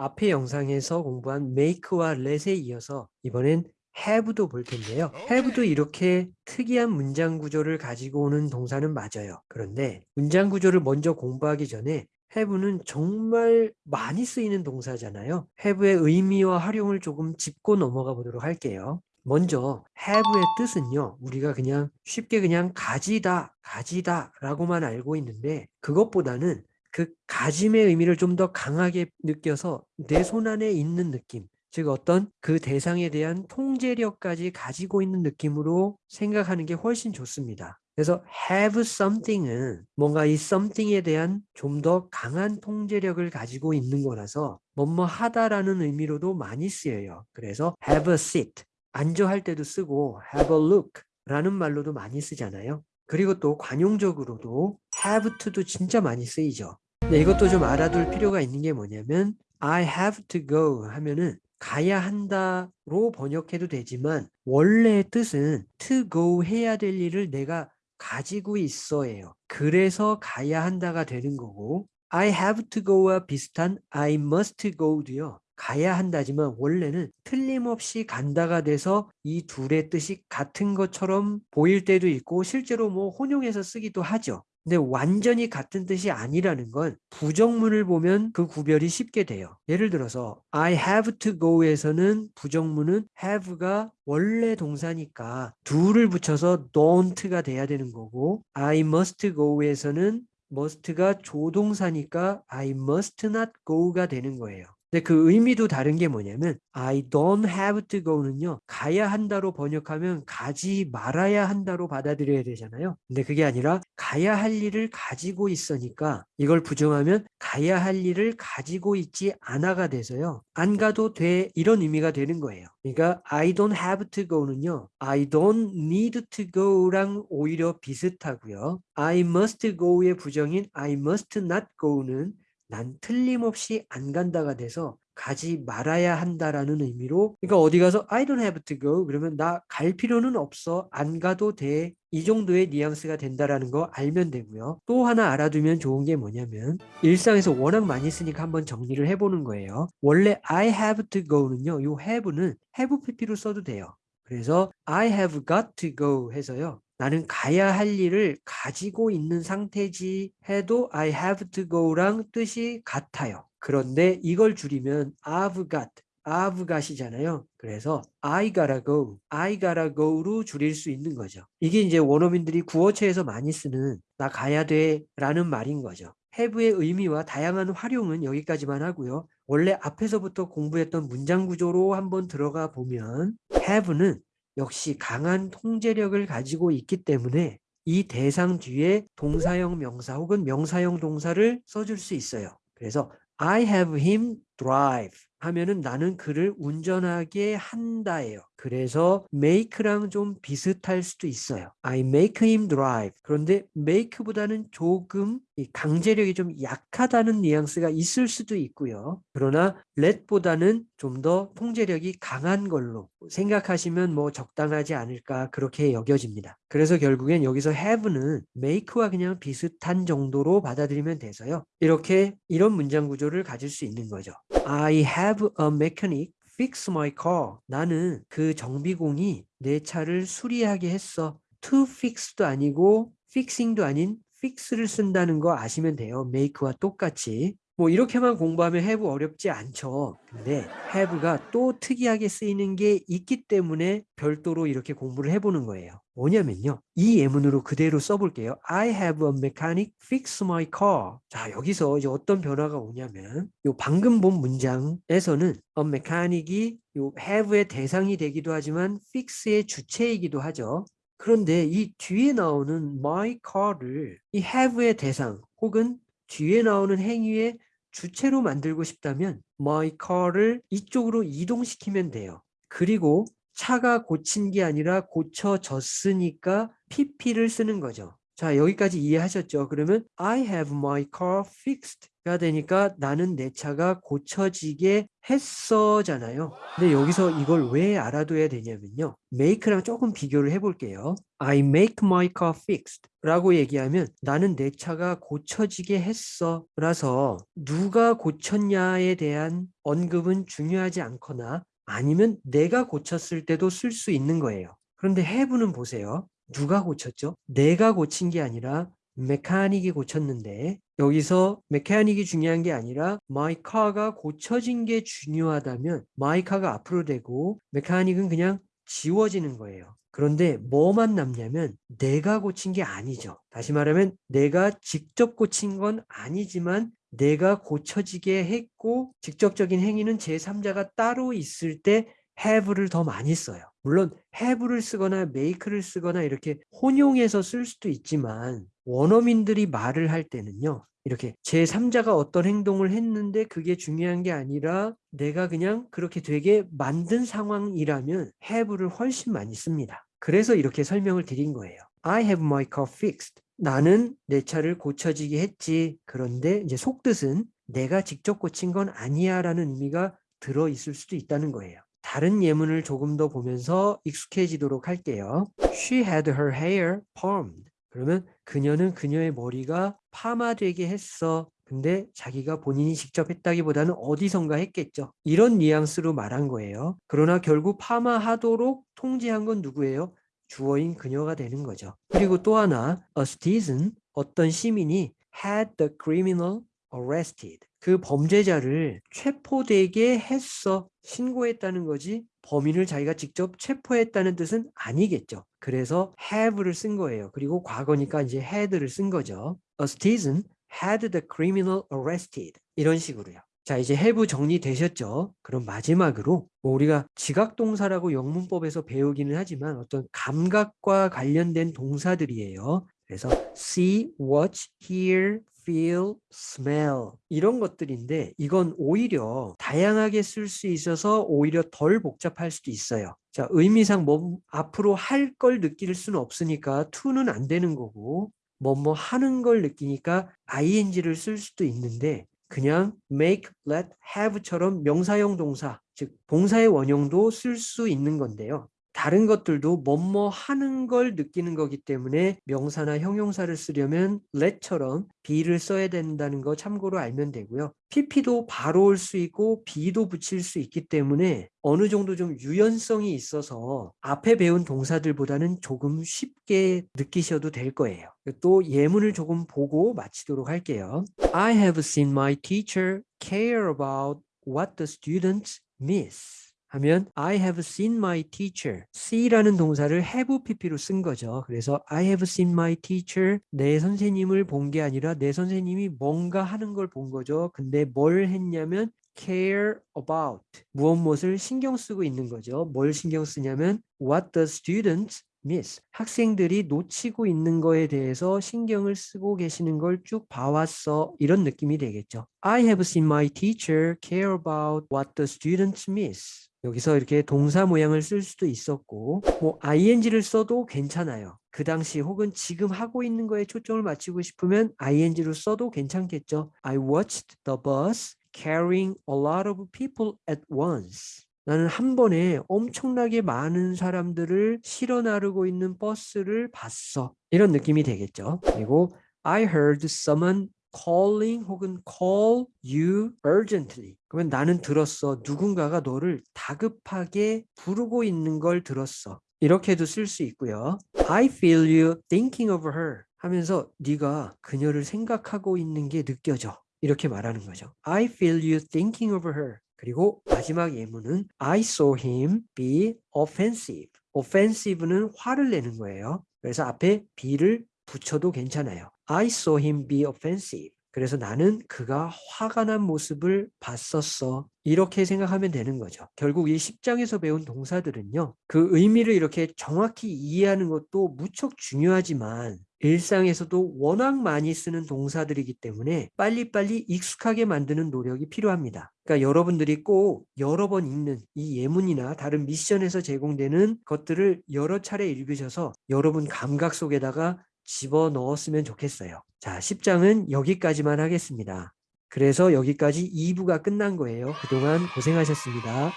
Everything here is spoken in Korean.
앞의 영상에서 공부한 make와 let에 이어서 이번엔 have도 볼 텐데요. have도 이렇게 특이한 문장 구조를 가지고 오는 동사는 맞아요. 그런데 문장 구조를 먼저 공부하기 전에 have는 정말 많이 쓰이는 동사잖아요. have의 의미와 활용을 조금 짚고 넘어가 보도록 할게요. 먼저 have의 뜻은요. 우리가 그냥 쉽게 그냥 가지다, 가지다 라고만 알고 있는데 그것보다는 그 가짐의 의미를 좀 더 강하게 느껴서 내 손 안에 있는 느낌 즉 어떤 그 대상에 대한 통제력까지 가지고 있는 느낌으로 생각하는 게 훨씬 좋습니다. 그래서 have something은 뭔가 이 something에 대한 좀 더 강한 통제력을 가지고 있는 거라서 뭐뭐 하다라는 의미로도 많이 쓰여요. 그래서 have a seat, 앉아 할 때도 쓰고 have a look 라는 말로도 많이 쓰잖아요. 그리고 또 관용적으로도 have to도 진짜 많이 쓰이죠. 네, 이것도 좀 알아둘 필요가 있는 게 뭐냐면 I have to go 하면은 가야 한다로 번역해도 되지만 원래의 뜻은 to go 해야 될 일을 내가 가지고 있어예요. 그래서 가야 한다가 되는 거고 I have to go와 비슷한 I must go도요. 가야 한다지만 원래는 틀림없이 간다가 돼서 이 둘의 뜻이 같은 것처럼 보일 때도 있고 실제로 뭐 혼용해서 쓰기도 하죠. 근데 완전히 같은 뜻이 아니라는 건 부정문을 보면 그 구별이 쉽게 돼요. 예를 들어서 I have to go에서는 부정문은 have가 원래 동사니까 do를 붙여서 don't가 돼야 되는 거고 I must go에서는 must가 조동사니까 I must not go가 되는 거예요. 근데 그 의미도 다른 게 뭐냐면 I don't have to go는요. 가야 한다로 번역하면 가지 말아야 한다로 받아들여야 되잖아요. 근데 그게 아니라 가야 할 일을 가지고 있으니까 이걸 부정하면 가야 할 일을 가지고 있지 않아가 돼서요. 안 가도 돼 이런 의미가 되는 거예요. 그러니까 I don't have to go는요. I don't need to go랑 오히려 비슷하고요. I must go의 부정인 I must not go는 난 틀림없이 안 간다가 돼서 가지 말아야 한다라는 의미로 그러니까 어디 가서 I don't have to go 그러면 나 갈 필요는 없어 안 가도 돼 이 정도의 뉘앙스가 된다라는 거 알면 되고요. 또 하나 알아두면 좋은 게 뭐냐면 일상에서 워낙 많이 쓰니까 한번 정리를 해보는 거예요. 원래 I have to go는요 요 have는 have pp로 써도 돼요. 그래서 I have got to go 해서요 나는 가야 할 일을 가지고 있는 상태지 해도 I have to go랑 뜻이 같아요. 그런데 이걸 줄이면 I've got, I've got이잖아요. 그래서 I gotta go, I gotta go로 줄일 수 있는 거죠. 이게 이제 원어민들이 구어체에서 많이 쓰는 나 가야 돼 라는 말인 거죠. have의 의미와 다양한 활용은 여기까지만 하고요. 원래 앞에서부터 공부했던 문장 구조로 한번 들어가 보면 have는 역시 강한 통제력을 가지고 있기 때문에 이 대상 뒤에 동사형 명사 혹은 명사형 동사를 써줄 수 있어요. 그래서 I have him drive 하면은 나는 그를 운전하게 한다예요. 그래서 make랑 좀 비슷할 수도 있어요. I make him drive. 그런데 make보다는 조금 강제력이 좀 약하다는 뉘앙스가 있을 수도 있고요. 그러나 let보다는 좀 더 통제력이 강한 걸로 생각하시면 뭐 적당하지 않을까 그렇게 여겨집니다. 그래서 결국엔 여기서 have는 make와 그냥 비슷한 정도로 받아들이면 돼서요. 이렇게 이런 문장 구조를 가질 수 있는 거죠. I have a mechanic fix my car. 나는 그 정비공이 내 차를 수리하게 했어. to fix도 아니고 fixing도 아닌 fix를 쓴다는 거 아시면 돼요. make와 똑같이. 뭐 이렇게만 공부하면 have 어렵지 않죠. 근데 have가 또 특이하게 쓰이는 게 있기 때문에 별도로 이렇게 공부를 해보는 거예요. 뭐냐면요. 이 예문으로 그대로 써볼게요. I have a mechanic fix my car. 자 여기서 이제 어떤 변화가 오냐면 요 방금 본 문장에서는 a mechanic이 요 have의 대상이 되기도 하지만 fix의 주체이기도 하죠. 그런데 이 뒤에 나오는 my car를 이 have의 대상 혹은 뒤에 나오는 행위의 주체로 만들고 싶다면 my car를 이쪽으로 이동시키면 돼요. 그리고 차가 고친 게 아니라 고쳐졌으니까 pp를 쓰는 거죠. 자, 여기까지 이해하셨죠? 그러면 I have my car fixed 가 되니까 나는 내 차가 고쳐지게 했어잖아요. 근데 여기서 이걸 왜 알아둬야 되냐면요. make랑 조금 비교를 해볼게요. I make my car fixed 라고 얘기하면 나는 내 차가 고쳐지게 했어 라서 누가 고쳤냐에 대한 언급은 중요하지 않거나 아니면 내가 고쳤을 때도 쓸 수 있는 거예요. 그런데 have는 보세요. 누가 고쳤죠? 내가 고친 게 아니라 메카닉이 고쳤는데 여기서 메카닉이 중요한 게 아니라 car가 고쳐진 게 중요하다면 car가 앞으로 되고 메카닉은 그냥 지워지는 거예요. 그런데 뭐만 남냐면 내가 고친 게 아니죠. 다시 말하면 내가 직접 고친 건 아니지만 내가 고쳐지게 했고 직접적인 행위는 제3자가 따로 있을 때 have를 더 많이 써요. 물론 have를 쓰거나 make를 쓰거나 이렇게 혼용해서 쓸 수도 있지만 원어민들이 말을 할 때는요. 이렇게 제3자가 어떤 행동을 했는데 그게 중요한 게 아니라 내가 그냥 그렇게 되게 만든 상황이라면 have를 훨씬 많이 씁니다. 그래서 이렇게 설명을 드린 거예요. I have my car fixed. 나는 내 차를 고쳐지게 했지. 그런데 이제 속뜻은 내가 직접 고친 건 아니야 라는 의미가 들어 있을 수도 있다는 거예요. 다른 예문을 조금 더 보면서 익숙해지도록 할게요. She had her hair permed. 그러면 그녀는 그녀의 머리가 파마되게 했어. 근데 자기가 본인이 직접 했다기보다는 어디선가 했겠죠. 이런 뉘앙스로 말한 거예요. 그러나 결국 파마하도록 통지한 건 누구예요? 주어인 그녀가 되는 거죠. 그리고 또 하나, a citizen, 어떤 시민이 had the criminal arrested. 그 범죄자를 체포되게 했어. 신고했다는 거지. 범인을 자기가 직접 체포했다는 뜻은 아니겠죠. 그래서 have를 쓴 거예요. 그리고 과거니까 이제 had를 쓴 거죠. A citizen had the criminal arrested. 이런 식으로요. 자 이제 have 정리되셨죠? 그럼 마지막으로 뭐 우리가 지각동사라고 영문법에서 배우기는 하지만 어떤 감각과 관련된 동사들이에요. 그래서 see, watch, hear, feel, smell 이런 것들인데 이건 오히려 다양하게 쓸 수 있어서 오히려 덜 복잡할 수도 있어요. 자 의미상 뭐 앞으로 할 걸 느낄 수는 없으니까 to는 안 되는 거고 뭐뭐 하는 걸 느끼니까 ing를 쓸 수도 있는데 그냥 make, let, have처럼 명사형 동사, 즉 동사의 원형도 쓸 수 있는 건데요. 다른 것들도 뭐뭐 하는 걸 느끼는 거기 때문에 명사나 형용사를 쓰려면 let처럼 be를 써야 된다는 거 참고로 알면 되고요. pp도 바로 올 수 있고 be도 붙일 수 있기 때문에 어느 정도 좀 유연성이 있어서 앞에 배운 동사들보다는 조금 쉽게 느끼셔도 될 거예요. 또 예문을 조금 보고 마치도록 할게요. I have seen my teacher care about what the students miss. 하면 I have seen my teacher. see라는 동사를 have pp로 쓴 거죠. 그래서 I have seen my teacher. 내 선생님을 본 게 아니라 내 선생님이 뭔가 하는 걸 본 거죠. 근데 뭘 했냐면 care about 무엇 무엇을 신경 쓰고 있는 거죠. 뭘 신경 쓰냐면 what the students miss 학생들이 놓치고 있는 거에 대해서 신경을 쓰고 계시는 걸 쭉 봐왔어 이런 느낌이 되겠죠. I have seen my teacher care about what the students miss. 여기서 이렇게 동사 모양을 쓸 수도 있었고 뭐 ing를 써도 괜찮아요. 그 당시 혹은 지금 하고 있는 거에 초점을 맞추고 싶으면 ing로 써도 괜찮겠죠. I watched the bus carrying a lot of people at once. 나는 한 번에 엄청나게 많은 사람들을 실어 나르고 있는 버스를 봤어. 이런 느낌이 되겠죠. 그리고 I heard someone calling 혹은 call you urgently. 그러면 나는 들었어. 누군가가 너를 다급하게 부르고 있는 걸 들었어. 이렇게도 쓸 수 있고요. I feel you thinking of her 하면서 네가 그녀를 생각하고 있는 게 느껴져. 이렇게 말하는 거죠. I feel you thinking of her. 그리고 마지막 예문은 I saw him be offensive. offensive는 화를 내는 거예요. 그래서 앞에 be를 붙여도 괜찮아요. I saw him be offensive. 그래서 나는 그가 화가 난 모습을 봤었어. 이렇게 생각하면 되는 거죠. 결국 이 10장에서 배운 동사들은요. 그 의미를 이렇게 정확히 이해하는 것도 무척 중요하지만 일상에서도 워낙 많이 쓰는 동사들이기 때문에 빨리빨리 익숙하게 만드는 노력이 필요합니다. 그러니까 여러분들이 꼭 여러 번 읽는 이 예문이나 다른 미션에서 제공되는 것들을 여러 차례 읽으셔서 여러분 감각 속에다가 집어넣었으면 좋겠어요. 자, 10장은 여기까지만 하겠습니다. 그래서 여기까지 2부가 끝난 거예요. 그동안 고생하셨습니다.